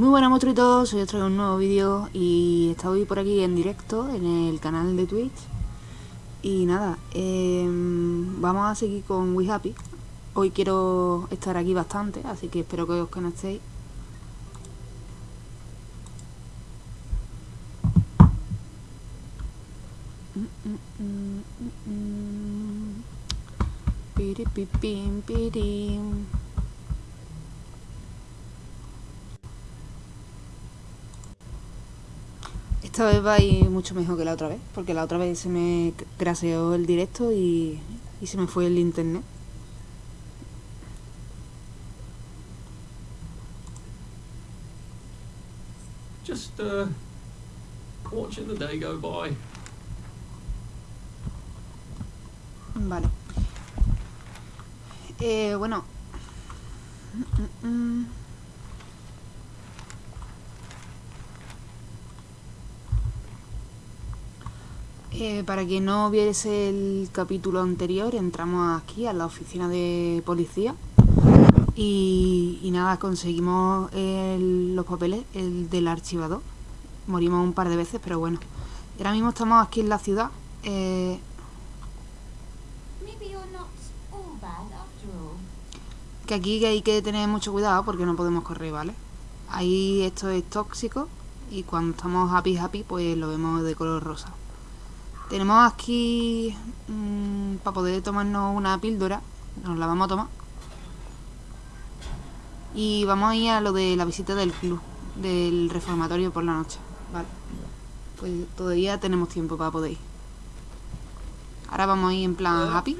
muy buenas monstruitos, hoy os traigo un nuevo vídeo y estoy por aquí en directo en el canal de Twitch. Y nada, eh, vamos a seguir con We Happy. Hoy quiero estar aquí bastante, así que espero que os conectéis. Piripipim, pirim. Esta vez va a ir mucho mejor que la otra vez, porque la otra vez se me craseó el directo y, y se me fue el internet. Just uh, watching the day go by. Vale. Eh, bueno. Mm, mm, Eh, para quien no viese el capítulo anterior, entramos aquí a la oficina de policía y, y nada, conseguimos el- los papeles el del archivador. Morimos un par de veces, pero bueno. Y ahora mismo estamos aquí en la ciudad. eh. Que aquí hay que tener mucho cuidado porque no podemos correr, ¿vale? Ahí esto es tóxico y cuando estamos happy happy pues lo vemos de color rosa. Tenemos aquí para poder tomarnos una píldora, nos la vamos a tomar. Y vamos a ir a lo de la visita del club, del reformatorio por la noche, ¿vale? Pues todavía tenemos tiempo para poder ir. Ahora vamos a ir en plan happy.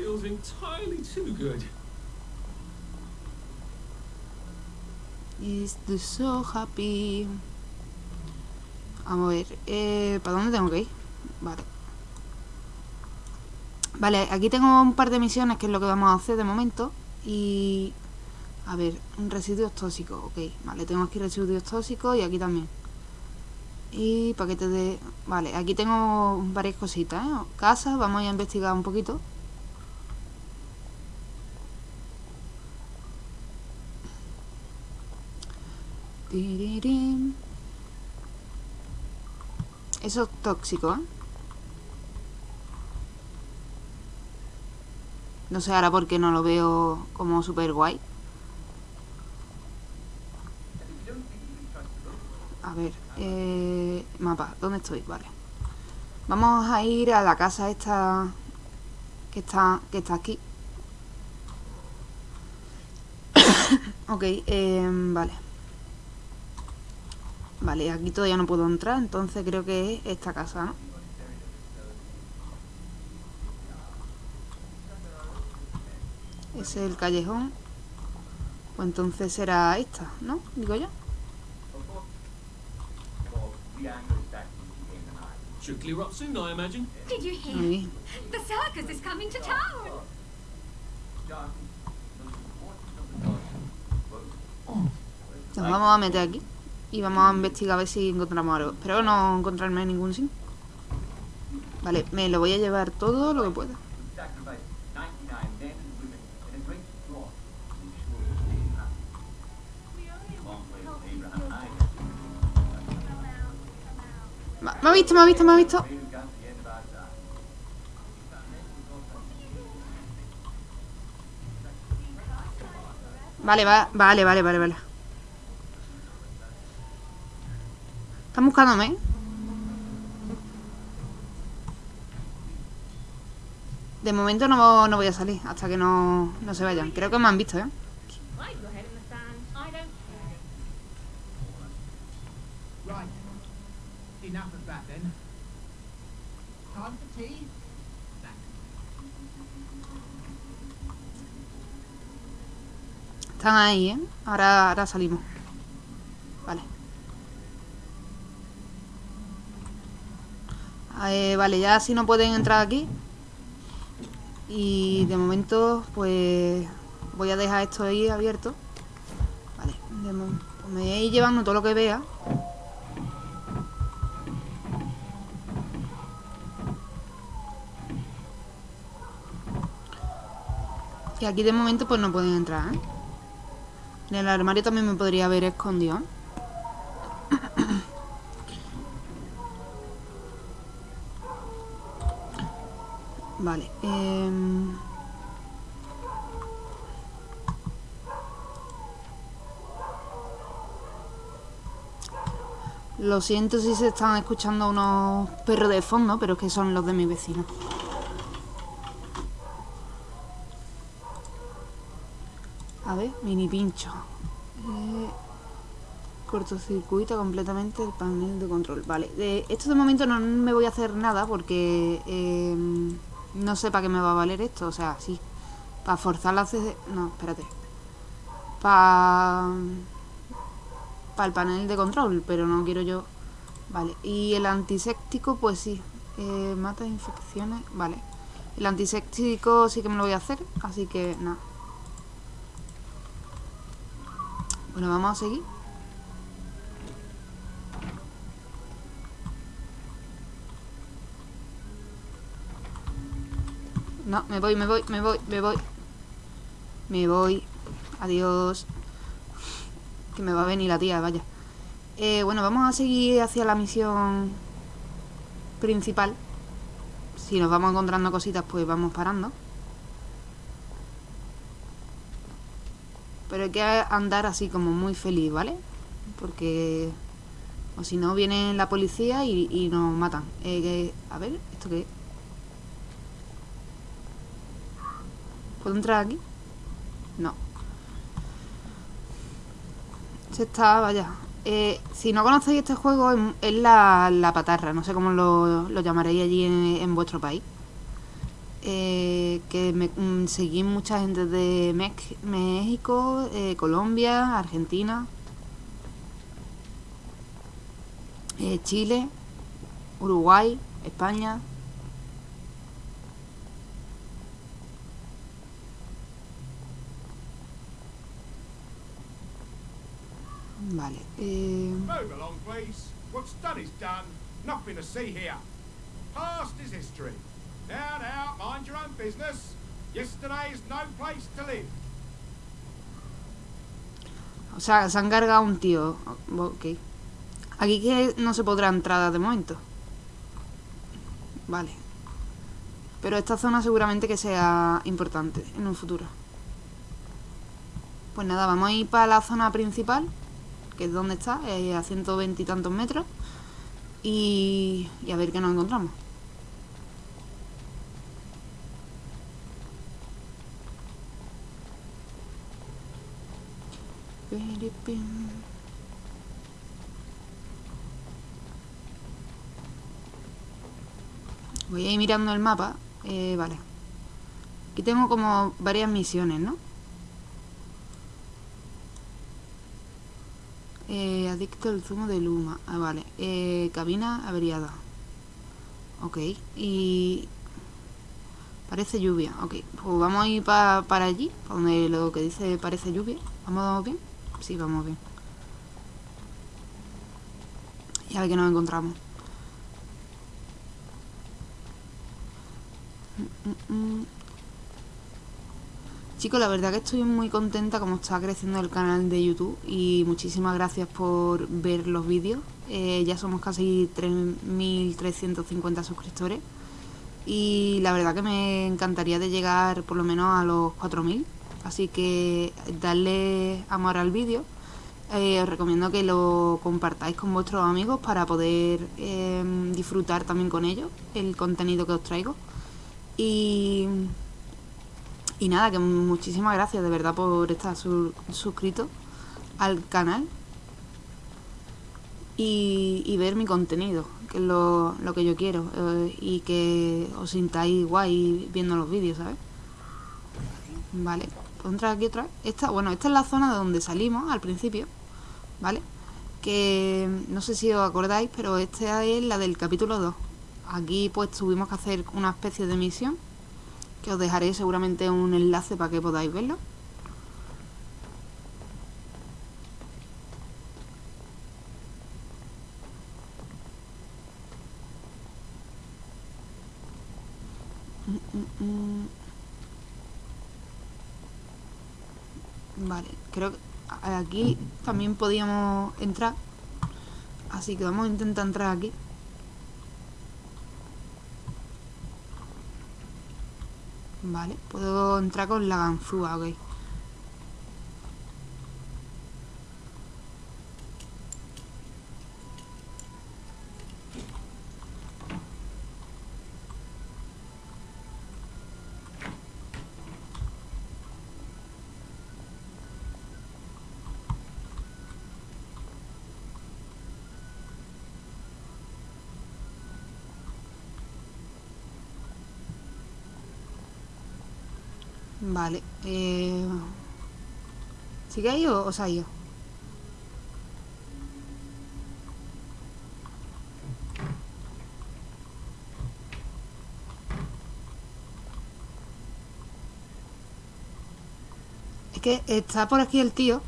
Is so happy. Vamos a ver, eh, ¿para dónde tengo que ir? Vale. Vale, aquí tengo un par de misiones que es lo que vamos a hacer de momento. Y... A ver, residuos tóxicos, ok. Vale, tengo aquí residuos tóxicos y aquí también. Y paquetes de... Vale, aquí tengo varias cositas, ¿eh? Casa, vamos a investigar un poquito. Eso es tóxico, ¿eh? No sé ahora por qué no lo veo como super guay. A ver, eh, mapa, ¿dónde estoy? Vale. Vamos a ir a la casa esta que está, que está aquí. ok, eh, vale. Vale, aquí todavía no puedo entrar, entonces creo que es esta casa, ¿no? Ese es el callejón. Pues entonces será esta, ¿no? Digo yo. Should clear up soon, I imagine. Did you Muy hear? bien. The circus is coming to town. Nos vamos a meter aquí y vamos a investigar a ver si encontramos algo. Espero no encontrarme ningún sin. Vale, me lo voy a llevar todo lo que pueda. ¿Me ha visto? ¿Me ha visto? ¿Me ha visto? Vale, va, vale, vale, vale, vale. Están buscándome. ¿eh? De momento no, no voy a salir hasta que no, no se vayan. Creo que me han visto, ¿eh? Están ahí, ¿eh? Ahora, ahora salimos. Vale. Eh, vale, ya si no pueden entrar aquí. Y de momento, pues voy a dejar esto ahí abierto. Vale, de pues me voy a ir llevando todo lo que vea. Que aquí de momento pues no pueden entrar. ¿eh? En el armario también me podría haber escondido. Vale. Em. Lo siento si se están escuchando unos perros de fondo, pero es que son los de mi vecino. Mini pincho. Eh, cortocircuita completamente el panel de control. Vale, de esto de momento no me voy a hacer nada porque eh, no sé para qué me va a valer esto. O sea, sí, para forzar la CD... No, espérate. Para... Para el panel de control, pero no quiero yo... Vale, y el antiséptico, pues sí. Eh, mata infecciones, vale. El antiséptico sí que me lo voy a hacer, así que nada. Bueno, vamos a seguir. No, me voy, me voy, me voy, me voy. Me voy. Adiós. Que me va a venir la tía, vaya. Eh, bueno, vamos a seguir hacia la misión principal. Si nos vamos encontrando cositas, pues vamos parando. Pero hay que andar así como muy feliz, ¿vale? Porque... O si no, viene la policía y, nos matan. Eh, a ver, ¿esto qué es? ¿Puedo entrar aquí? No. Se está, vaya. Eh, si no conocéis este juego, es la, la patarra. No sé cómo lo, lo llamaréis allí en, en vuestro país. Eh, que me, mm, seguí mucha gente de México, eh, Colombia, Argentina, eh, Chile, Uruguay, España. Vale. Eh, Move along, please. What's done is done. Nothing to see here. Past is history. Now, now, mind your own business. No place to live. o sea, se han cargado un tío. Ok. Aquí que no se podrá entrar de momento. Vale. Pero esta zona seguramente que sea importante en un futuro. Pues nada, vamos a ir para la zona principal, que es donde está, eh, a 120 y tantos metros. Y, y a ver qué nos encontramos. Voy a ir mirando el mapa. Eh, vale. Aquí tengo como varias misiones, ¿no? Eh, adicto al zumo de luma. Ah, vale. Eh, cabina averiada. Ok. Y... Parece lluvia. Ok. Pues vamos a ir pa- para allí. Para donde lo que dice parece lluvia. ¿Vamos bien? Sí, vamos bien. Y a ver qué nos encontramos. Mm, mm, mm. Chicos, la verdad que estoy muy contenta como está creciendo el canal de YouTube y muchísimas gracias por ver los vídeos. Eh, ya somos casi 3.350 suscriptores y la verdad que me encantaría de llegar por lo menos a los 4.000. Así que darle amor al vídeo. Eh, os recomiendo que lo compartáis con vuestros amigos para poder eh, disfrutar también con ellos el contenido que os traigo. Y, nada, que muchísimas gracias de verdad por estar su- suscrito al canal y, ver mi contenido, que es lo, que yo quiero, eh, y que os sintáis guay viendo los vídeos, ¿sabes? Vale, ¿puedo entrar aquí otra vez? Esta, bueno, esta es la zona de donde salimos al principio, ¿vale? Que no sé si os acordáis, pero esta es la del capítulo 2. Aquí pues tuvimos que hacer una especie de misión, que os dejaré seguramente un enlace para que podáis verlo. Mm, mm, mm. Vale, creo que aquí también podíamos entrar. Así que vamos a intentar entrar aquí. Vale, puedo entrar con la ganzúa, ok. Vale. Eh... ¿Sigue ahí o, o se ha ido? Es que está por aquí el tío.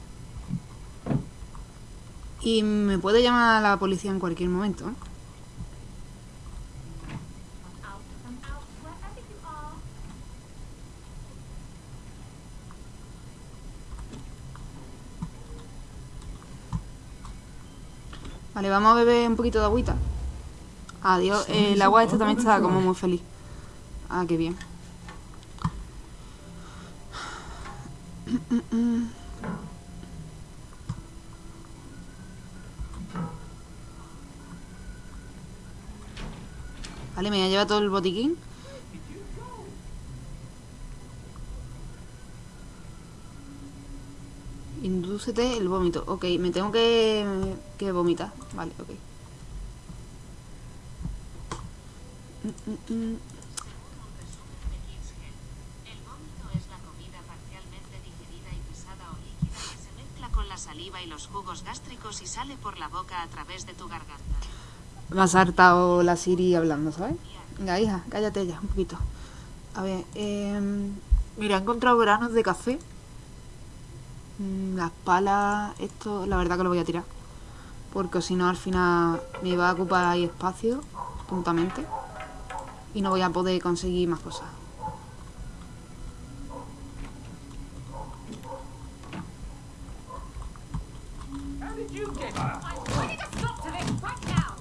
Y me puede llamar a la policía en cualquier momento. ¿eh? Come out, come out, wherever you are. Vale, vamos a beber un poquito de agüita. Adiós. Eh, el agua esta también está como muy feliz. Ah, qué bien. Vale, me voy a llevar todo el botiquín. Indúcete el vómito. Ok, me tengo que, que vomitar. Vale, ok. La. Me ha saltado la Siri hablando, ¿sabes? Venga, hija, cállate ya un poquito. A ver, eh, mira, he encontrado granos de café. Mm, Las palas, esto, la verdad que lo voy a tirar. Porque si no, al final me va a ocupar ahí espacio, tontamente. Y no voy a poder conseguir más cosas. How did you get here? I need a stop to this right now.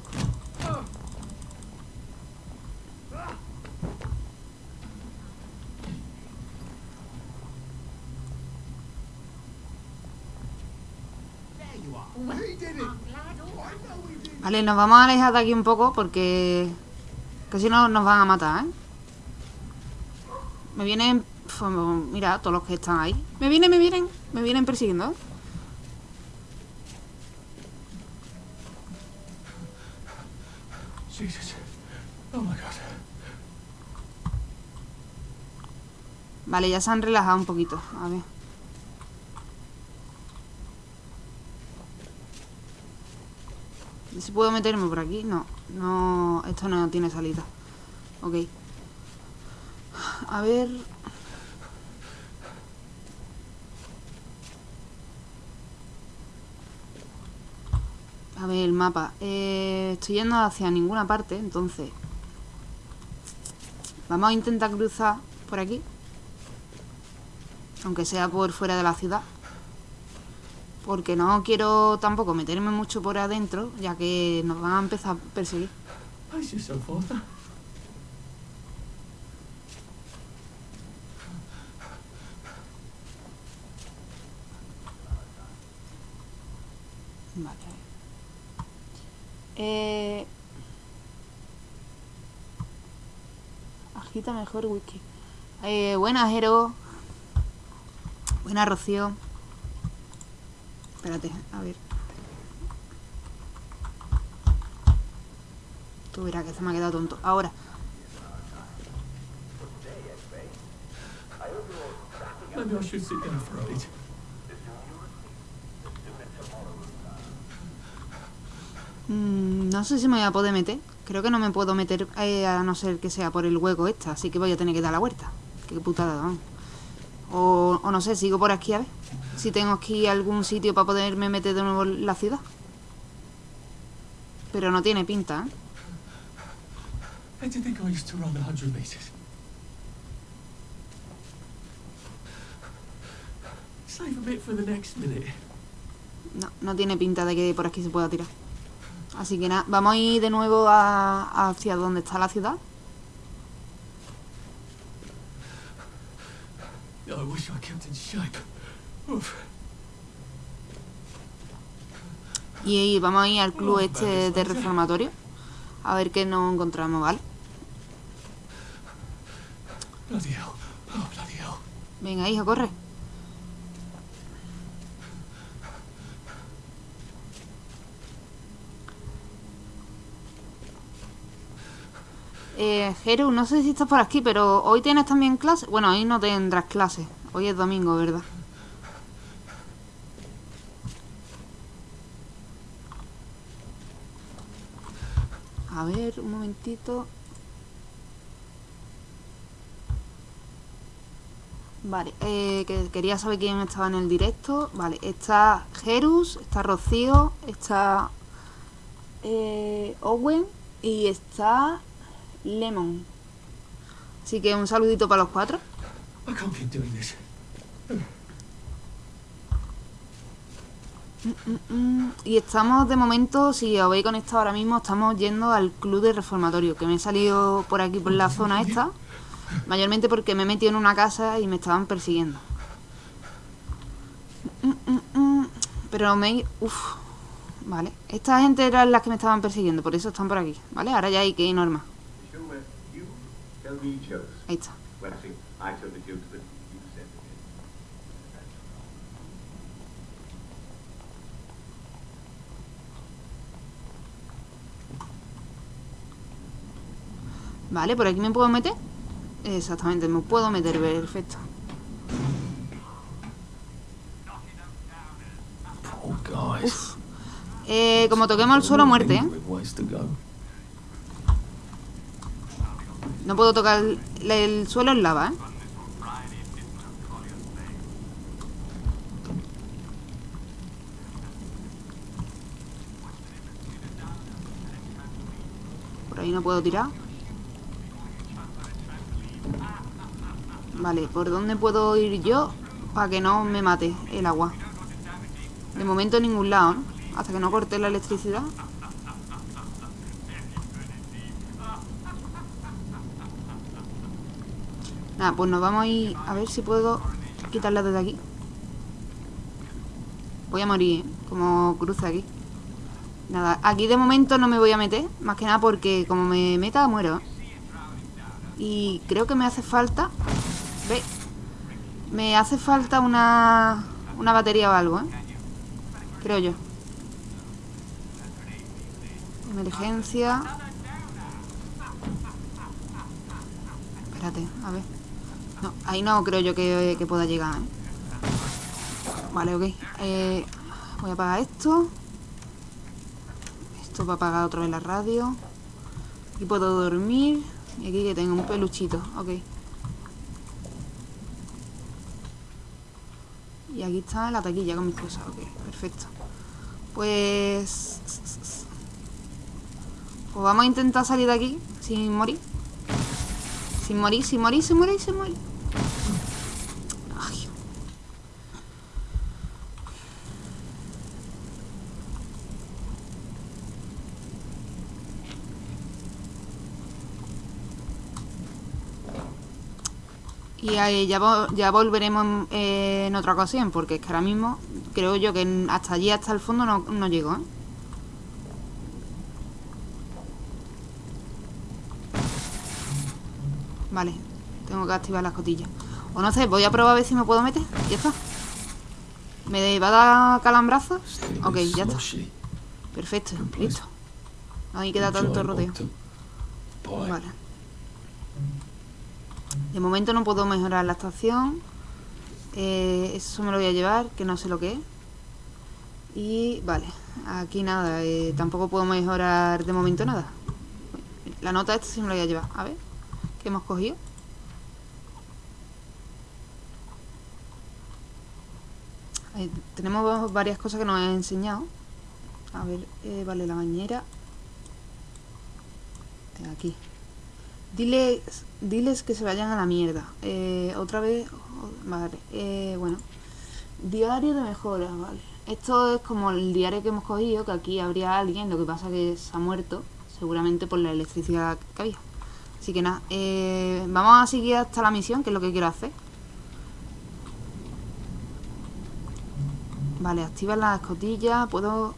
There you are. He did it. I'm glad all I know he did. Vale, nos vamos a alejar de aquí un poco porque... Que si no nos van a matar, ¿eh? Me vienen... Mira, todos los que están ahí. Me vienen, me vienen. Me vienen persiguiendo. Oh my god. Vale, ya se han relajado un poquito. A ver. Puedo meterme por aquí? No, no, esto no tiene salida. Ok. A ver. A ver, el mapa. Eh, estoy yendo hacia ninguna parte, entonces. Vamos a intentar cruzar por aquí. Aunque sea por fuera de la ciudad. Porque no quiero tampoco meterme mucho por adentro, ya que nos van a empezar a perseguir. Pace yourself, Arthur. Vale. Eh... Agita mejor whisky. Eh, buenas, Jero. Buenas, Rocío. Espérate, a ver. Tú verás que se me ha quedado tonto. Ahora. Maybe I should sit down for a bit. Mm, no sé si me voy a poder meter. Creo que no me puedo meter eh, a no ser que sea por el hueco esta. Así que voy a tener que dar la vuelta. Qué putada, vamos. O, o no sé, sigo por aquí a ver. Si tengo aquí algún sitio para poderme meter de nuevo en la ciudad. Pero no tiene pinta, ¿eh? How do you think I used to run 100 meters? Save a bit for the next minute. No, no tiene pinta de que por aquí se pueda tirar. Así que nada, vamos a ir de nuevo a, hacia donde está la ciudad. I wish I kept in shape. Y vamos a ir al club este de reformatorio. A ver qué nos encontramos, ¿vale? Oh. Venga, hijo, corre. Eh, Jeru, no sé si estás por aquí, pero hoy tienes también clase. Bueno, hoy no tendrás clase. Hoy es domingo, ¿verdad? A ver, un momentito. Vale, eh, que quería saber quién estaba en el directo. Vale, está Jerus, está Rocío, está eh, Owen y está Lemon. Así que un saludito para los cuatro. I can't doing this. Mm, Y estamos de momento, si os habéis conectado ahora mismo, estamos yendo al club de reformatorio, que me he salido por aquí por la zona esta, mayormente porque me he metido en una casa y me estaban persiguiendo. Mm, mm, mm. Pero me... Uf. Vale, esta gente era las que me estaban persiguiendo, por eso están por aquí, ¿vale? Ahora ya hay que ir jokes. Ahí está. Well, actually, I tell the jokes, but you said it. Vale, por aquí me puedo meter. Exactamente, me puedo meter, perfecto. Eh, como toquemos el suelo, muerte, ¿eh? No puedo tocar el, el suelo en lava, ¿eh? Por ahí no puedo tirar. Vale, ¿por dónde puedo ir yo para que no me mate el agua? De momento en ningún lado, ¿no? Hasta que no corte la electricidad. Nada, pues nos vamos a ir a ver si puedo quitarla desde aquí. Voy a morir, ¿eh? como cruce aquí. Nada, aquí de momento no me voy a meter, más que nada porque como me meta muero. Y creo que me hace falta... Ve, me hace falta una, una batería o algo, ¿eh? Creo yo. Emergencia. Espérate, a ver. No, ahí no creo yo que, que pueda llegar, ¿eh? Vale, ok. Eh, voy a apagar esto. Esto va a apagar otra vez la radio. Aquí puedo dormir. Y aquí que tengo un peluchito. Ok. Y aquí está la taquilla con mis cosas. Ok, perfecto. Pues... Pues vamos a intentar salir de aquí sin morir. Sin morir, sin morir, sin morir, sin morir. Ay. Y ahí ya, vo- ya volveremos en, eh, en otra ocasión, porque es que ahora mismo creo yo que hasta allí, hasta el fondo, no, no llego, ¿eh? Vale, tengo que activar las cotillas. O no sé, voy a probar a ver si me puedo meter. Ya está. ¿Me va a dar calambrazos? Ok, ya está. Perfecto, listo. No hay que dar tanto rodeo. Vale. De momento no puedo mejorar la estación. Eh, eso me lo voy a llevar, que no sé lo que es. Y vale, aquí nada, eh, tampoco puedo mejorar de momento nada. La nota esta sí me la voy a llevar. A ver, ¿qué hemos cogido? Ahí tenemos varias cosas que nos han enseñado. A ver, eh, vale, la bañera. Eh, Aquí. Diles, diles que se vayan a la mierda. Eh, otra vez. Vale. Eh, bueno. Diario de mejoras, vale. Esto es como el diario que hemos cogido, que aquí habría alguien, lo que pasa que se ha muerto, seguramente por la electricidad que había. Así que nada, eh, vamos a seguir hasta la misión, que es lo que quiero hacer. Vale, activa la escotilla. Puedo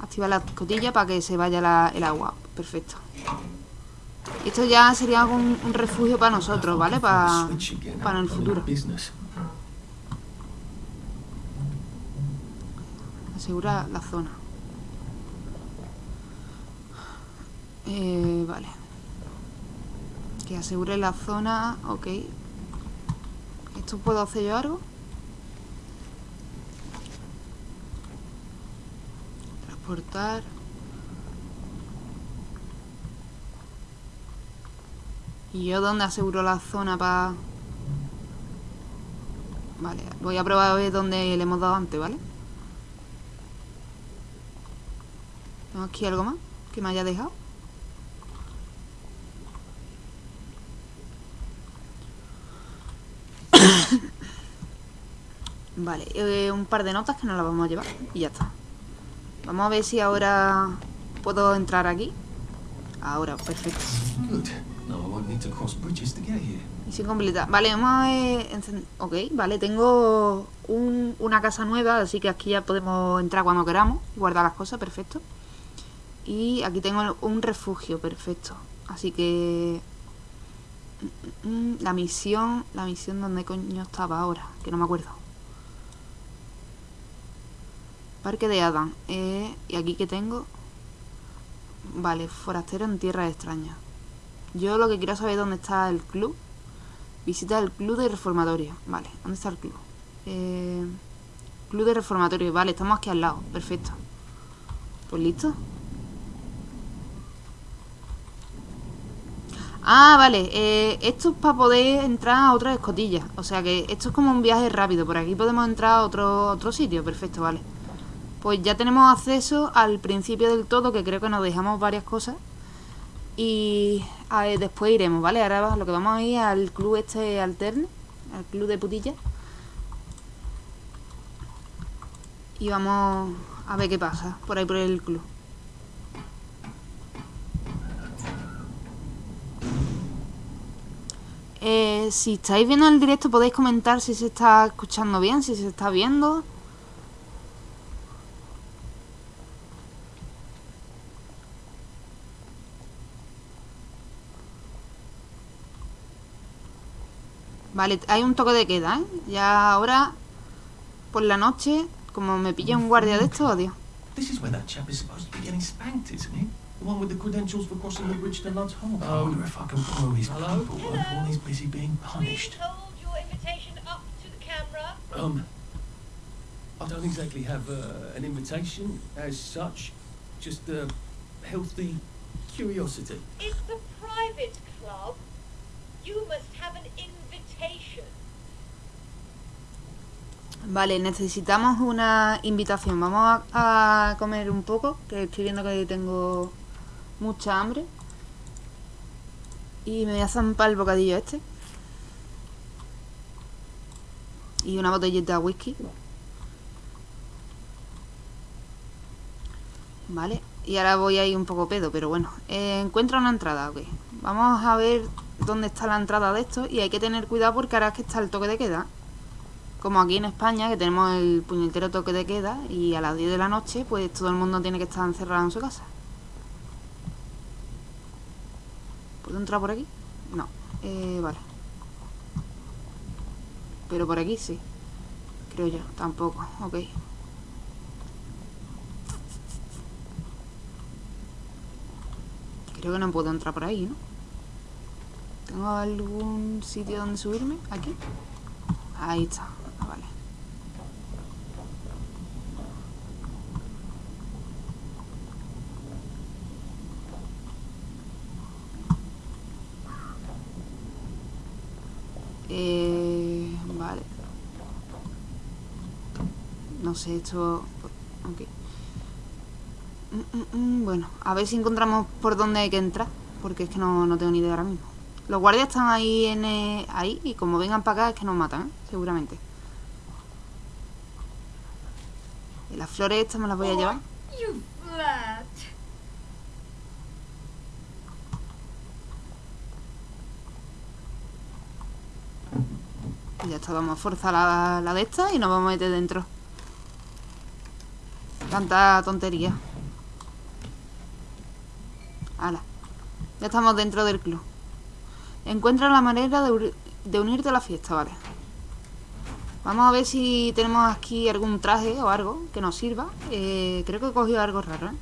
activar la escotilla para que se vaya el agua. Perfecto. Esto ya sería un, refugio para nosotros, ¿vale? Para, para el futuro. Asegura la zona. Eh, vale. Que asegure la zona. Ok. ¿Esto puedo hacer yo algo? Transportar. ¿Y yo dónde aseguro la zona para...? Vale, voy a probar a ver dónde le hemos dado antes, ¿vale? ¿Tengo aquí algo más que me haya dejado? vale, eh, un par de notas que nos las vamos a llevar y ya está. Vamos a ver si ahora puedo entrar aquí. Ahora, perfecto. Misión completa. Vale, vamos a Ok, vale, tengo un- una casa nueva, así que aquí ya podemos entrar cuando queramos y guardar las cosas, perfecto. Y aquí tengo un refugio, perfecto. Así que... mm, mm, La misión... La misión donde coño estaba ahora, que no me acuerdo. Parque de Adam. Eh, y aquí que tengo... Vale, forastero en tierras extrañas. Yo lo que quiero saber es dónde está el club. Visita el club de reformatorio. Vale, ¿dónde está el club? Eh, club de reformatorio. Vale, estamos aquí al lado. Perfecto. Pues listo. Ah, vale. eh, esto es para poder entrar a otras escotillas. O sea que esto es como un viaje rápido. Por aquí podemos entrar a otro, otro sitio. Perfecto, vale. Pues ya tenemos acceso al principio del todo, que creo que nos dejamos varias cosas. Y después iremos, ¿vale? Ahora lo que vamos a ir al club este alterne, al club de putillas. Y vamos a ver qué pasa por ahí por el club. Eh, si estáis viendo el directo podéis comentar si se está escuchando bien, si se está viendo. Vale, hay un toque de queda, ¿eh? Ya ahora, por la noche, como me pilla un guardia de estos, odio. This is where that chap is supposed to be getting spanked, isn't he? The one with the credentials for crossing the bridge to Lud's Hole. I wonder if I can borrow his Hello? paperwork while he's busy being Please punished. hold your invitation up to the camera. Um, I don't exactly have uh, an invitation as such, just a healthy curiosity. It's a private club. You must have an invitation. Vale, necesitamos una invitación. Vamos a, comer un poco, que estoy viendo que tengo mucha hambre. Y me voy a zampar el bocadillo este. Y una botellita de whisky. Vale, y ahora voy a ir un poco pedo, pero bueno. Eh, encuentra una entrada, ok. Vamos a ver dónde está la entrada de esto. Y hay que tener cuidado porque ahora es que está el toque de queda. Como aquí en España, que tenemos el puñetero toque de queda y a las 10 de la noche, pues todo el mundo tiene que estar encerrado en su casa. ¿Puedo entrar por aquí? No. Eh, vale. Pero por aquí sí. Creo yo. Tampoco. Ok. Creo que no puedo entrar por ahí, ¿no? ¿Tengo algún sitio donde subirme? ¿Aquí? Ahí está. Ah, vale. Eh, vale. No sé, esto... Ok. Mm, mm, mm, Bueno, a ver si encontramos por dónde hay que entrar. Porque es que no, no tengo ni idea ahora mismo. Los guardias están ahí en eh, ahí y como vengan para acá es que nos matan, ¿eh? seguramente. Y las flores estas me las voy a llevar. Flirt. Y ya está, vamos a forzar la, la de esta y nos vamos a meter dentro. Tanta tontería. Hala. Ya estamos dentro del club. Encuentra la manera de, unirte a la fiesta, vale. Vamos a ver si tenemos aquí algún traje o algo que nos sirva. Eh, creo que he cogido algo raro, ¿eh?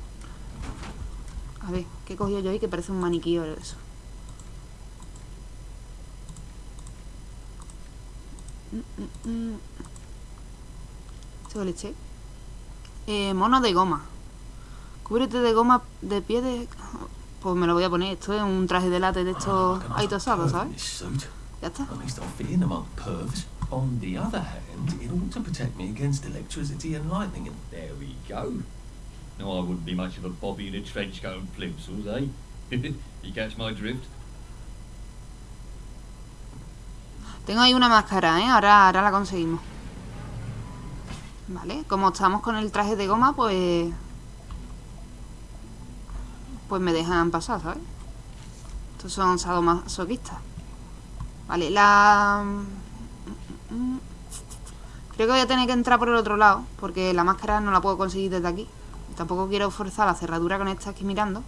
A ver, ¿qué he cogido yo ahí que parece un maniquí o eso? Mm, mm, mm. ¿Esto qué leche? Eh, mono de goma. Cúbrete de goma de pie de... Pues me lo voy a poner. Esto es un traje de látex de estos ahí tosados, ¿sabes? Ya está. At least I'm fitting among pervs. On the other hand, it ought to protect me against electricity and lightning and There we go. No, I wouldn't be much of a bobby in a trench coat and plimsolls, eh? you catch my drift? Tengo ahí una máscara, ¿eh? Ahora, ahora la conseguimos. Vale, como estamos con el traje de goma, pues... Pues me dejan pasar, ¿sabes? Estos son sadomasoquistas. Vale, la... Creo que voy a tener que entrar por el otro lado, porque la máscara no la puedo conseguir desde aquí. Tampoco quiero forzar la cerradura con esta aquí mirando.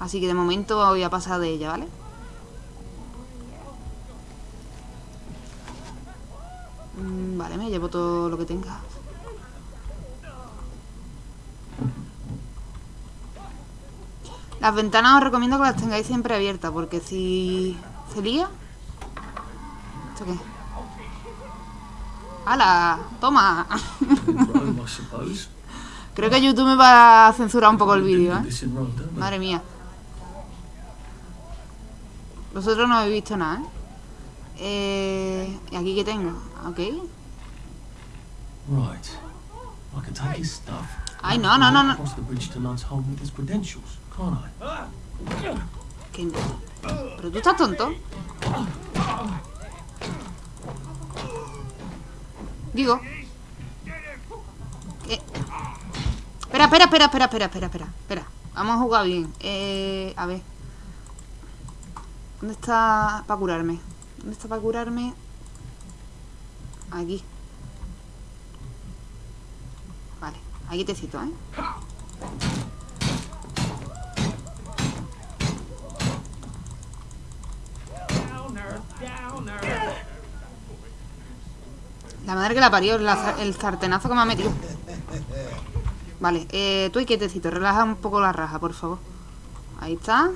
Así que de momento voy a pasar de ella, ¿vale? Mm, Vale, me llevo todo lo que tenga. Las ventanas os recomiendo que las tengáis siempre abiertas, porque si se lía... ¿Esto qué? ¡Hala! ¡Toma! Creo que YouTube me va a censurar un poco el vídeo, ¿eh? Madre mía. Vosotros no habéis visto nada, ¿eh? Eh, ¿Y aquí qué tengo? Ok. Ay, no, no, no, no. ¿Qué? ¿Pero tú estás tonto? Digo. ¿Qué? Espera, espera, espera, espera, espera, espera, espera, espera. Vamos a jugar bien. Eh, a ver. ¿Dónde está para curarme? ¿Dónde está para curarme? Aquí. Vale, aquí te cito, ¿eh? La madre que la parió, el sartenazo que me ha metido. Vale, eh, tú y quietecito, relaja un poco la raja, por favor. Ahí está.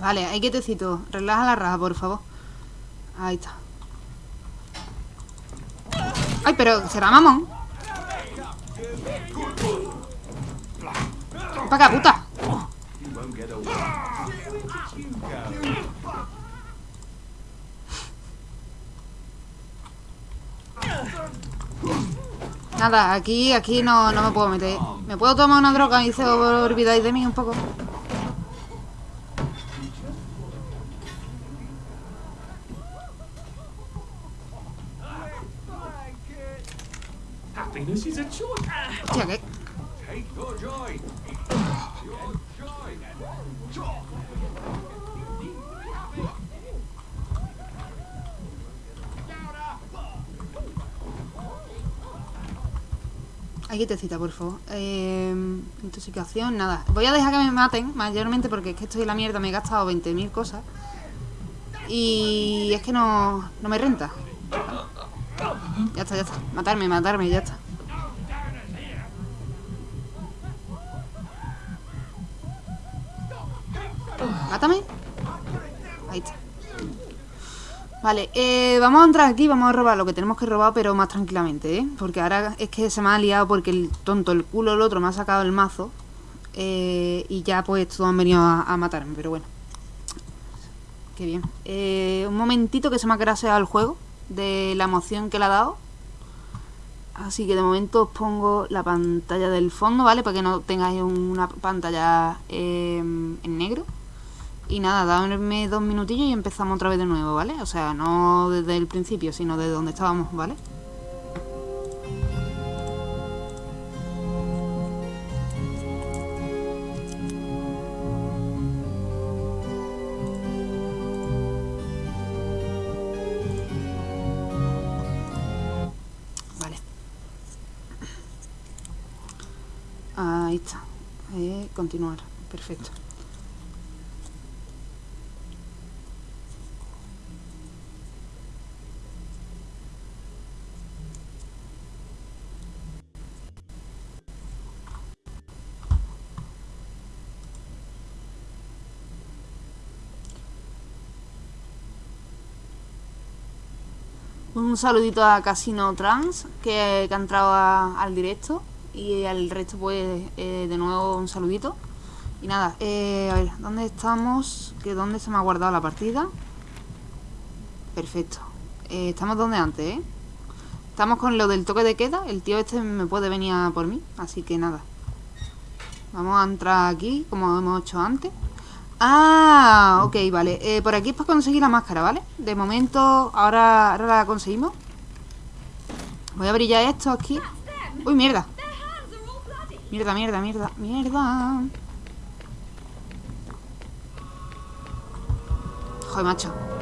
Vale, ahí quietecito. Relaja la raja, por favor. Ahí está. Ay, pero será mamón. Para acá, puta. Nada, aquí, aquí no, no me puedo meter. ¿Me puedo tomar una droga y se olvidáis de mí un poco? Hostia, ¿qué? Aquí te cita, por favor. Eh, intoxicación, nada. Voy a dejar que me maten, mayormente porque es que estoy en la mierda, me he gastado 20.000 cosas. Y es que no, no me renta. Ya está, ya está. Matarme, matarme, ya está. Mátame. Ahí está. Vale, eh, vamos a entrar aquí, vamos a robar lo que tenemos que robar, pero más tranquilamente, ¿eh? Porque ahora es que se me ha liado porque el tonto, el culo, el otro me ha sacado el mazo. eh, y ya pues todos han venido a, matarme, pero bueno. Qué bien. Eh, un momentito que se me ha craseado el juego de la emoción que le ha dado. Así que de momento os pongo la pantalla del fondo, ¿vale? Para que no tengáis una pantalla eh, en negro. Y nada, dadme dos minutillos y empezamos otra vez de nuevo, ¿vale? O sea, no desde el principio, sino desde donde estábamos, ¿vale? Vale. Ahí está. Eh, continuar. Perfecto. Un saludito a Casino Trans, que, ha entrado al directo. Y al resto, pues, eh, de nuevo un saludito. Y nada, eh, a ver, ¿dónde estamos? ¿Que ¿Dónde se me ha guardado la partida? Perfecto. Eh, estamos donde antes, ¿eh? Estamos con lo del toque de queda. El tío este me puede venir a por mí. Así que nada. Vamos a entrar aquí, como hemos hecho antes. Ah, ok, vale. Eh, por aquí es para conseguir la máscara, ¿vale? De momento, ahora, ahora la conseguimos. Voy a brillar esto aquí. Uy, mierda. Mierda, mierda, mierda, mierda. Joder, macho.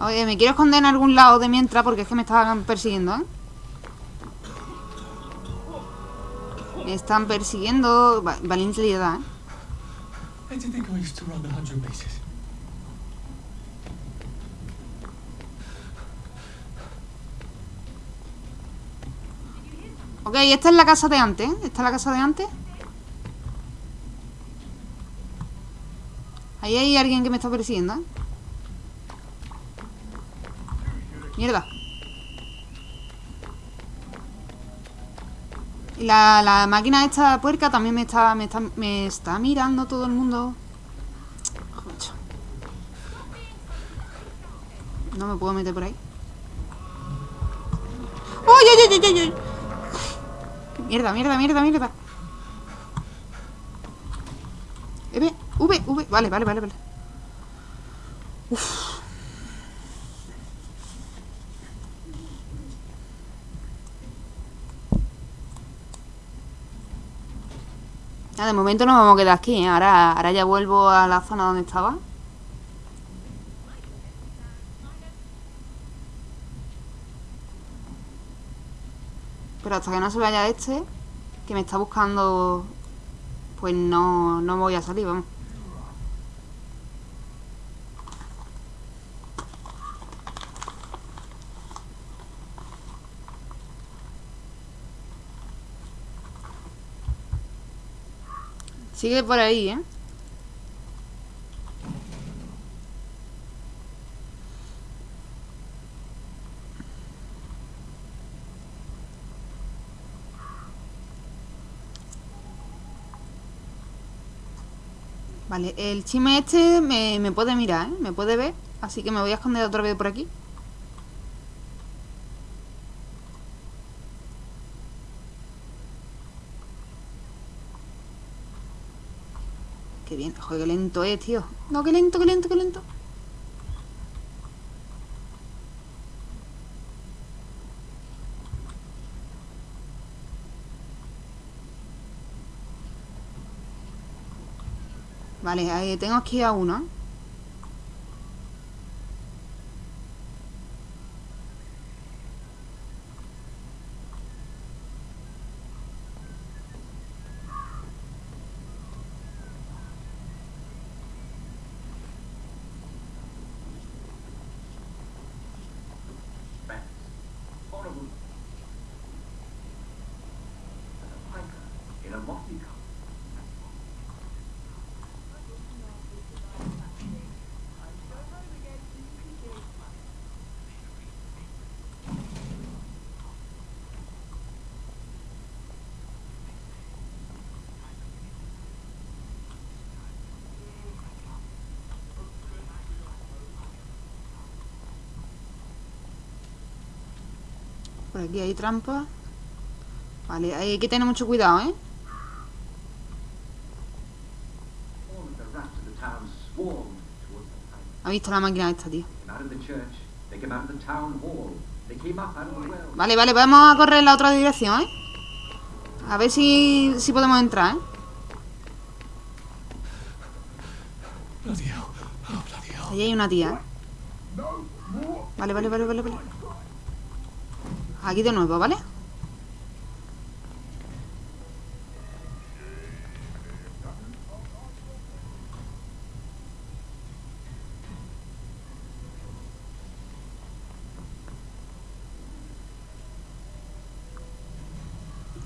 Oye, me quiero esconder en algún lado de mientras porque es que me estaban persiguiendo, ¿eh? Me están persiguiendo. Va- Valiente ¿eh? Ok, esta es la casa de antes, ¿eh? Esta es la casa de antes. Ahí hay alguien que me está persiguiendo, ¿eh? Mierda. Y la, la máquina esta puerca también me está, me está, me está mirando todo el mundo. No me puedo meter por ahí. ¡Uy, uy, uy, uy, uy! Mierda, mierda, mierda, mierda. V, V, V. Vale, vale, vale, vale. Ya, de momento nos vamos a quedar aquí, ¿eh? Ahora, ahora ya vuelvo a la zona donde estaba. Pero hasta que no se vaya este, que me está buscando, pues no, no voy a salir, vamos. Sigue por ahí, ¿eh? Vale, el chime este me, me puede mirar, ¿eh? Me puede ver. Así que me voy a esconder otra vez por aquí. Joder, qué lento es, tío. No, qué lento, qué lento, qué lento. Vale, ahí tengo aquí a uno. Por aquí hay trampa. Vale, hay que tener mucho cuidado, ¿eh? Ha visto la máquina esta, tío. Vale, vale, vamos a correr en la otra dirección, ¿eh? A ver si, si podemos entrar, ¿eh? Hell. Oh. Allí hay una tía, ¿eh? Vale, vale, vale, vale, vale. Aquí de nuevo, ¿vale?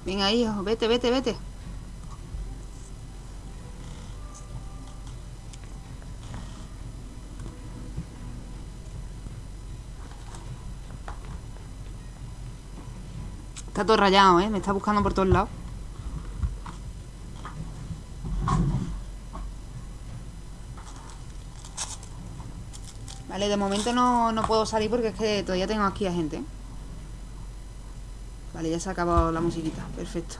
Venga, hijo, vete, vete, vete. Está todo rayado, ¿eh? Me está buscando por todos lados. Vale, de momento no, no puedo salir porque es que todavía tengo aquí a gente. ¿eh? Vale, ya se ha acabado la musiquita. Perfecto.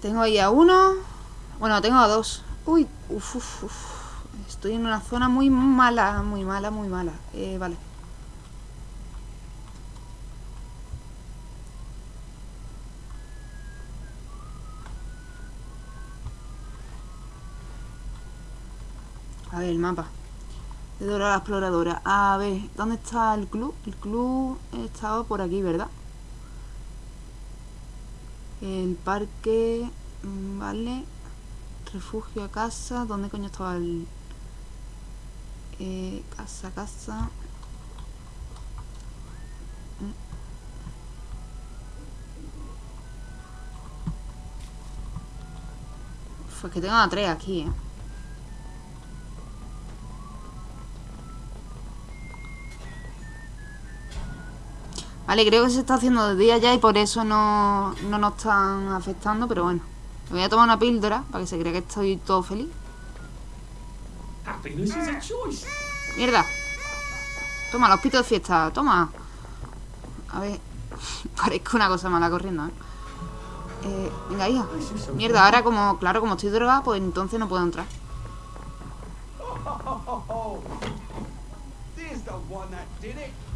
Tengo ahí a uno. Bueno, tengo a dos. Uy, uf, uf, uf. Estoy en una zona muy mala, muy mala, muy mala. Eh, vale. A ver, el mapa. De Dora la exploradora. A ver, ¿dónde está el club? El club estaba por aquí, ¿verdad? El parque... mm, Vale. Refugio a casa. ¿Dónde coño estaba el...? Eh, casa, casa. Pues que tengo a tres aquí, ¿eh? Vale, creo que se está haciendo de día ya y por eso no, no nos están afectando, pero bueno. Me voy a tomar una píldora para que se crea que estoy todo feliz. Happiness is a choice. ¡Mierda! Toma, los pitos de fiesta, toma. A ver, parezco una cosa mala corriendo, ¿eh? Eh, venga, hija. Mierda, ahora como, claro, como estoy drogada, pues entonces no puedo entrar.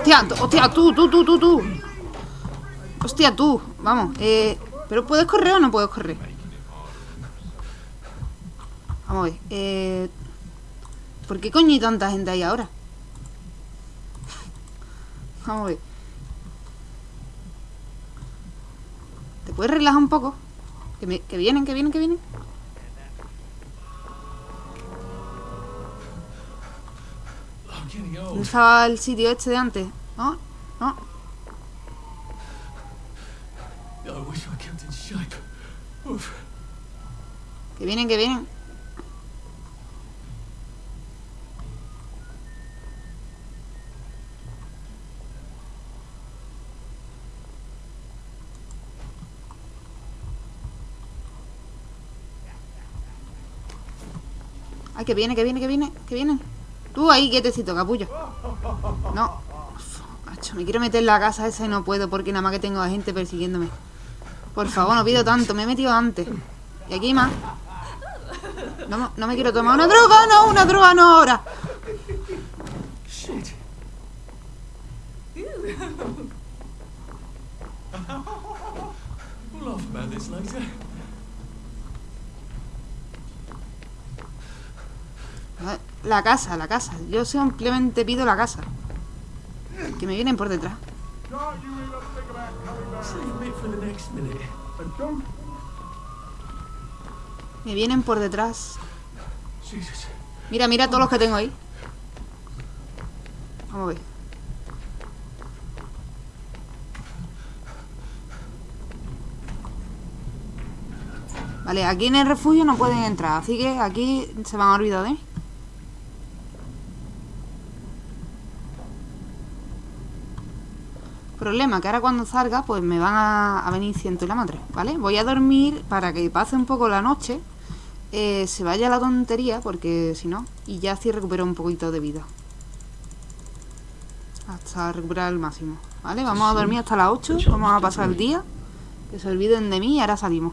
Hostia, hostia, tú, tú, tú, tú, tú. Hostia, tú. Vamos, eh... ¿Pero puedes correr o no puedes correr? Vamos a ver, eh... ¿Por qué coño hay tanta gente ahí ahora? Vamos a ver. ¿Te puedes relajar un poco? Que, me- que vienen, que vienen, que vienen. ¿Dónde estaba el sitio este de antes? ¿No? ¿No? Que vienen, que vienen. Que viene, que viene, que viene, que viene. Tú ahí, quietecito, capullo. No. Uf, macho, me quiero meter en la casa esa y no puedo porque nada más que tengo a gente persiguiéndome. Por favor, no pido tanto, me he metido antes. Y aquí más. No, me- no me quiero tomar una droga, no, una droga no ahora. Shit. we'll laugh about this later. La casa, la casa. Yo simplemente pido la casa. Que me vienen por detrás. Me vienen por detrás. Mira, mira todos los que tengo ahí. Vamos a ver. Vale, aquí en el refugio no pueden entrar, así que aquí se van a olvidar de mí. Problema, que ahora cuando salga, pues me van a, a venir ciento y la madre, ¿vale? Voy a dormir para que pase un poco la noche, eh, se vaya la tontería, porque si no, y ya así recupero un poquito de vida. Hasta recuperar el máximo, ¿vale? Vamos a dormir hasta las 8, vamos a pasar el día, que se olviden de mí y ahora salimos.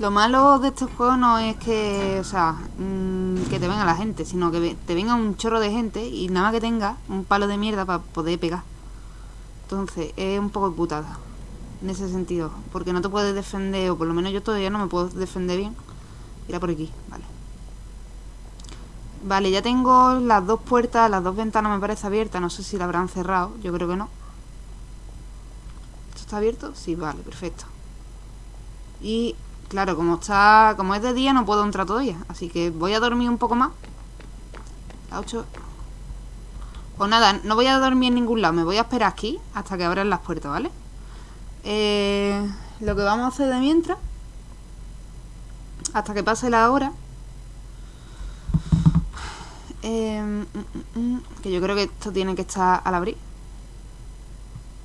Lo malo de estos juegos no es que, o sea, mm, que te venga la gente, sino que te venga un chorro de gente y nada más que tenga un palo de mierda para poder pegar. Entonces, es un poco putada en ese sentido, porque no te puedes defender, o por lo menos yo todavía no me puedo defender bien. Mira por aquí, vale. Vale, ya tengo las dos puertas, las dos ventanas me parece abiertas, no sé si la habrán cerrado, yo creo que no. ¿Esto está abierto? Sí, vale, perfecto. Y claro, como está, como es de día no puedo entrar todavía, así que voy a dormir un poco más. A 8. O nada, no voy a dormir en ningún lado, me voy a esperar aquí hasta que abran las puertas, ¿vale? Eh, lo que vamos a hacer de mientras, hasta que pase la hora, eh, mm, mm, mm, que yo creo que esto tiene que estar al abrir.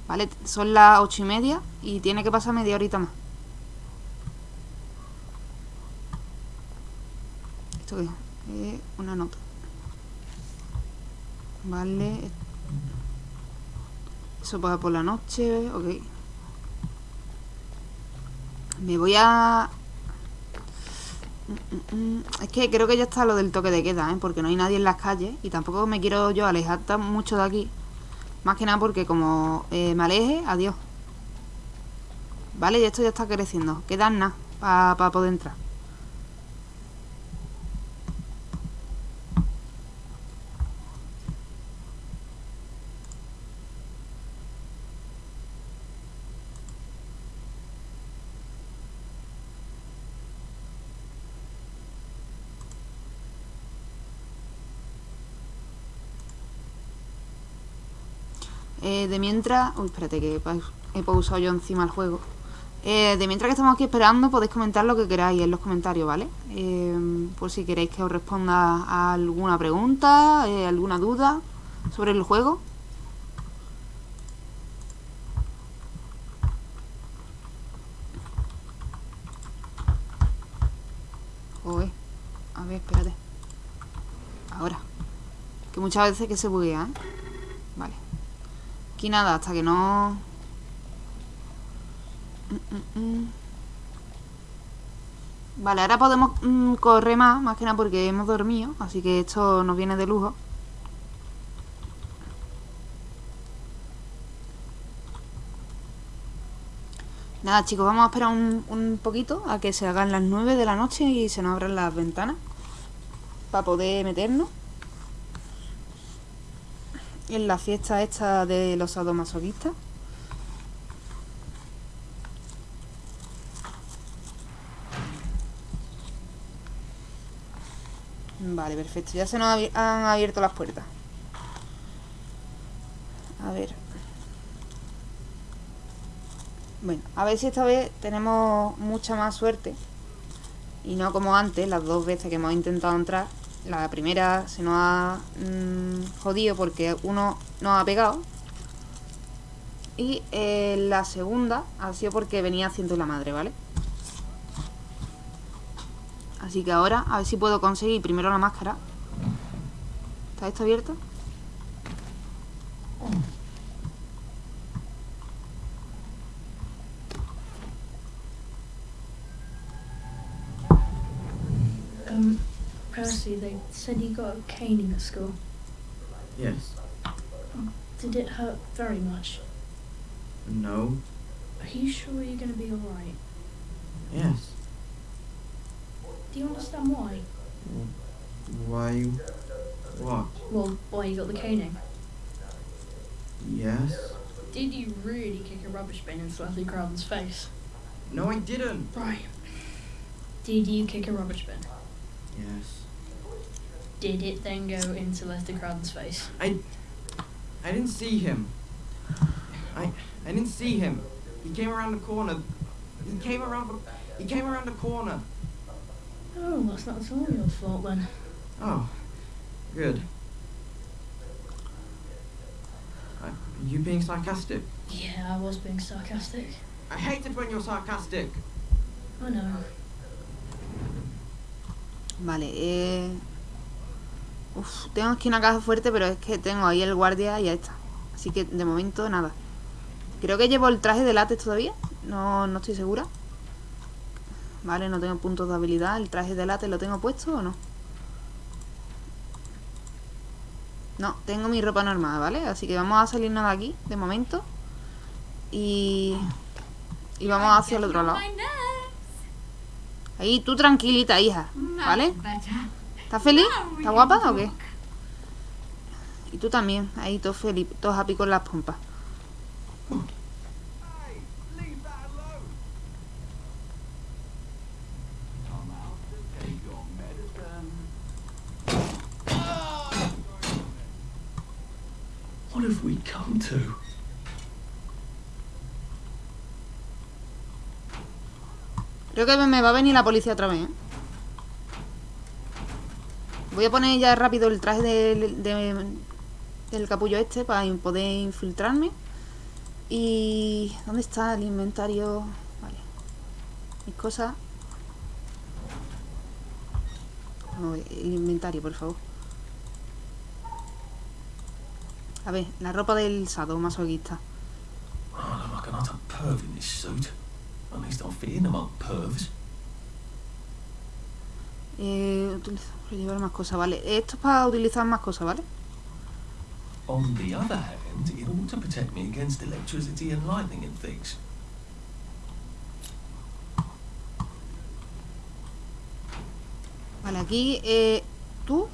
¿Vale? Son las ocho y media y tiene que pasar media horita más. ¿Esto es? Eh, una nota. Vale. Eso pasa por la noche. Ok. Me voy a... Mm, mm, mm. Es que creo que ya está lo del toque de queda, ¿eh? Porque no hay nadie en las calles y tampoco me quiero yo alejar tan mucho de aquí. Más que nada porque como eh, me aleje, adiós. Vale, y esto ya está creciendo. Queda nada para poder entrar. Eh, de mientras... Uy, espérate que he paus- he pausado yo encima el juego. Eh, de mientras que estamos aquí esperando, podéis comentar lo que queráis en los comentarios, ¿vale? Eh, por si queréis que os responda alguna pregunta, eh, alguna duda sobre el juego. Joder. A ver, espérate. Ahora. Que muchas veces que se buguea, ¿eh? Vale. Aquí nada, hasta que no... Mm, mm, mm. Vale, ahora podemos correr más, más que nada porque hemos dormido, así que esto nos viene de lujo. Nada, chicos, vamos a esperar un, un poquito a que se hagan las 9 de la noche y se nos abran las ventanas para poder meternos en la fiesta esta de los sadomasoquistas. Vale, perfecto. Ya se nos han abierto las puertas. A ver. Bueno, a ver si esta vez tenemos mucha más suerte. Y no como antes, las dos veces que hemos intentado entrar. La primera se nos ha mm, jodido porque uno nos ha pegado. Y eh, la segunda ha sido porque venía haciendo la madre, ¿vale? Así que ahora, a ver si puedo conseguir primero la máscara. ¿Está esto abierto? They said you got a caning at school. Yes. Oh, did it hurt very much? No. Are you sure you're going to be alright? Yes. Do you understand why? Why? What? Well, why you got the caning? Yes. Did you really kick a rubbish bin into Leslie Crowden's face? No, I didn't. Right. Did you kick a rubbish bin? Yes. Did it then go into Leslie Crowden's face? I. I didn't see him. I. I didn't see him. He came around the corner. He came around. the- He came around the corner. Oh, that's not at all your fault then. Oh. Good. Are you being sarcastic? Yeah, I was being sarcastic. I hate it when you're sarcastic. I know. Vale, eh... Uf, tengo aquí una caja fuerte, pero es que tengo ahí el guardia y ya está. Así que de momento nada. Creo que llevo el traje de látex todavía. No, no estoy segura. Vale, no tengo puntos de habilidad. ¿El traje de látex lo tengo puesto o no? No, tengo mi ropa normal, ¿vale? Así que vamos a salirnos de aquí, de momento. Y... Y vamos hacia el otro lado. Ahí, tú tranquilita, hija. ¿Vale? ¿Estás feliz? ¿Estás guapa o qué? Y tú también. Ahí, todos feliz, todos happy con las pompas. What have we come to? Creo que me va a venir la policía otra vez, ¿eh? Voy a poner ya rápido el traje del, de- del capullo este para poder infiltrarme. Y... ¿Dónde está el inventario? Vale. Mis cosas. No, el inventario, por favor. A ver, la ropa del sado masoquista. Eh, utiliza- para llevar más cosas, vale. Esto es para utilizar más cosas, ¿vale? On the other hand, it ought to protect me against electricity and lightning and things. Vale, aquí, eh, tú.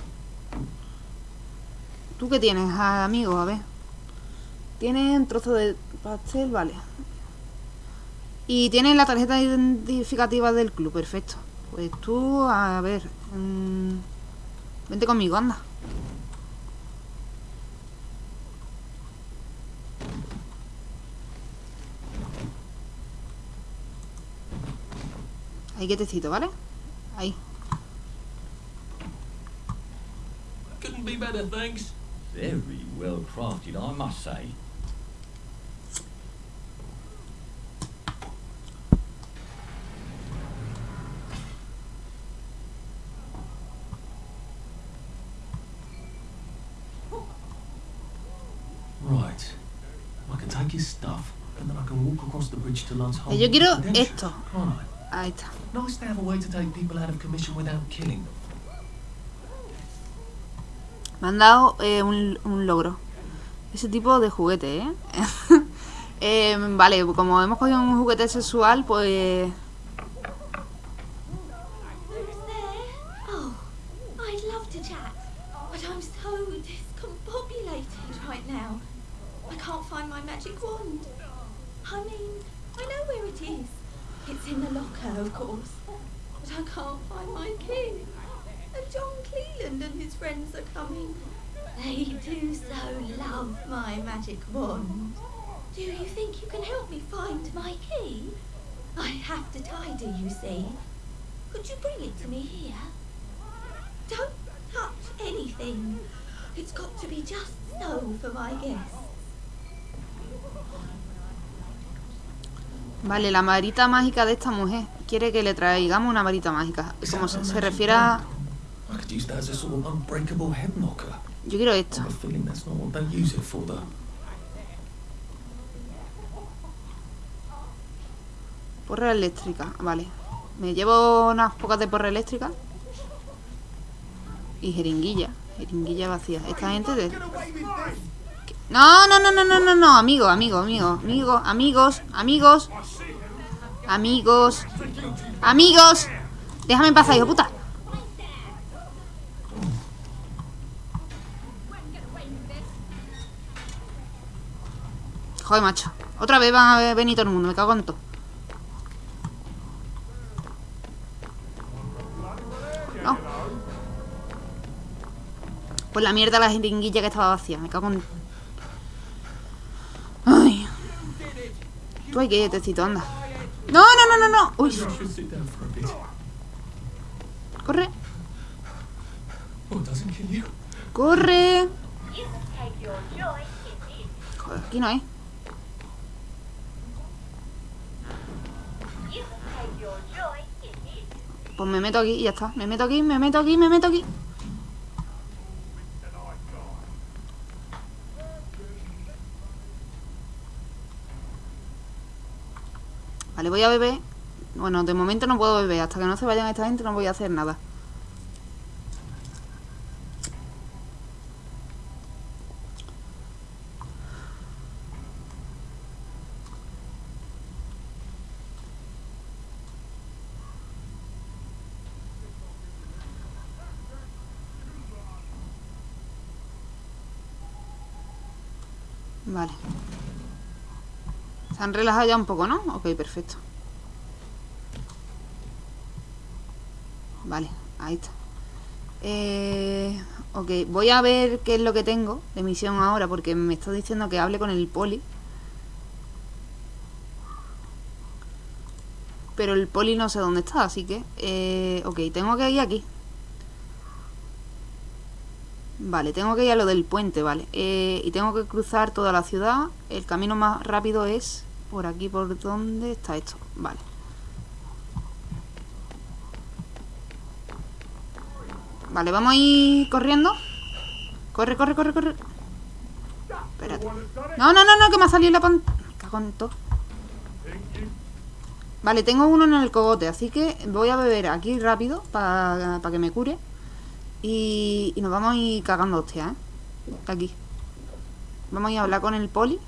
¿Tú qué tienes, ah, amigo? A ver. Tienes un trozo de pastel, vale. Y tienes la tarjeta identificativa del club, perfecto. Pues tú, a ver. Mm, vente conmigo, anda. Ahí quietecito, ¿vale? Ahí. Couldn't be better, thanks. Very well crafted, I must say. Right. I can take his stuff, and then I can walk across the bridge to Lance Eh, Yo quiero esto. Ahí está. Nice to have a way to take people out of commission without killing them. Me han dado eh, un, un logro. Ese tipo de juguete, ¿eh? Eh, Vale, como hemos cogido un juguete sexual, pues... Who's there? Oh, I'd love to chat, but I'm so discombobulated right now. I can't find my magic wand. I mean, I know where it is. It's in the locker, of course. But I can't find my key. And John Cleland and his friends are coming. They do so love my magic wand. Do you think you can help me find my key? I have to tidy, you see. Could you bring it to me here? Don't touch anything. It's got to be just so for my guests. Vale, la varita mágica de esta mujer. Quiere que le traigamos una varita mágica. Como se, se refiere a... I could use that as a sort of unbreakable head knocker. Yo quiero esto. I have a feeling that's not what they use it for, though. Porra eléctrica, vale. Me llevo unas pocas de porra eléctrica. Y jeringuilla. Jeringuilla vacía. Esta gente de... No, no, no, no, no, no, no, amigo, amigo, amigo, amigo, amigos, amigos, amigos, amigos. Déjame paz, hijo puta. Joder, macho. Otra vez van a venir todo el mundo, me cago en todo. No. Pues la mierda la jeringuilla que estaba vacía, me cago en... Ay. Tú hay que ir, tecito, anda. No, no, no, no, no. Uy, corre. ¡Corre! Joder, aquí no hay. Pues me meto aquí y ya está. Me meto aquí, me meto aquí, me meto aquí. Vale, voy a beber. Bueno, de momento no puedo beber. Hasta que no se vayan esta gente no voy a hacer nada. Vale. Se han relajado ya un poco, ¿no? Ok, perfecto. Vale, ahí está. Eh, ok, voy a ver qué es lo que tengo de misión ahora porque me está diciendo que hable con el poli. Pero el poli no sé dónde está, así que... Eh, ok, tengo que ir aquí. Vale, tengo que ir a lo del puente, vale. Eh, y tengo que cruzar toda la ciudad. El camino más rápido es por aquí, por donde está esto. Vale. Vale, vamos a ir corriendo. Corre, corre, corre, corre. Espérate. No, no, no, no, que me ha salido la pantalla. Cago todo. Vale, tengo uno en el cogote, así que voy a beber aquí rápido para que me cure. Y, y nos vamos a ir cagando hostia, ¿eh? Aquí. Vamos a ir a hablar con el poli.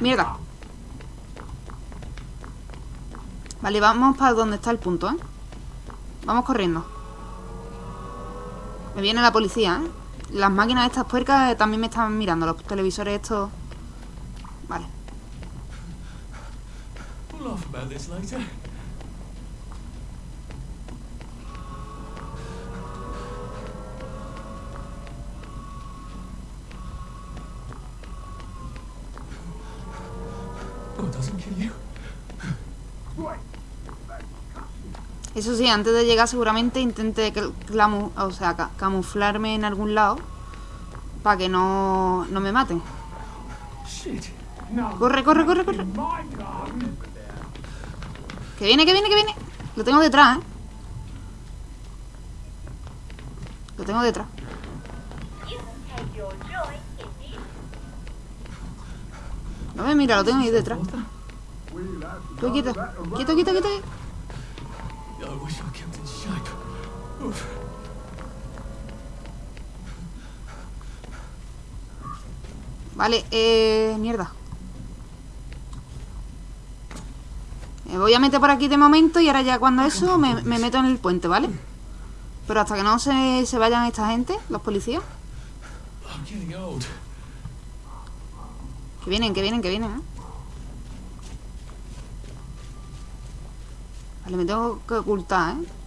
Mierda. Vale, vamos para donde está el punto, ¿eh? Vamos corriendo. Me viene la policía, ¿eh? Las máquinas estas puercas también me están mirando. Los televisores estos... Vale. Eso sí, antes de llegar seguramente intente cl- clamu- o sea, ca- camuflarme en algún lado para que no, no me maten. Corre, corre, corre, corre. Que viene, que viene, que viene. Lo tengo detrás, ¿eh? Lo tengo detrás. No me mira, lo tengo ahí detrás. Tú quieto, quieto, quieto, quieto. Vale, eh... Mierda. Me voy a meter por aquí de momento y ahora ya cuando eso me, me meto en el puente, ¿vale? Pero hasta que no se, se vayan esta gente, los policías. Que vienen, que vienen, que vienen, ¿eh? Vale, me tengo que ocultar, ¿eh?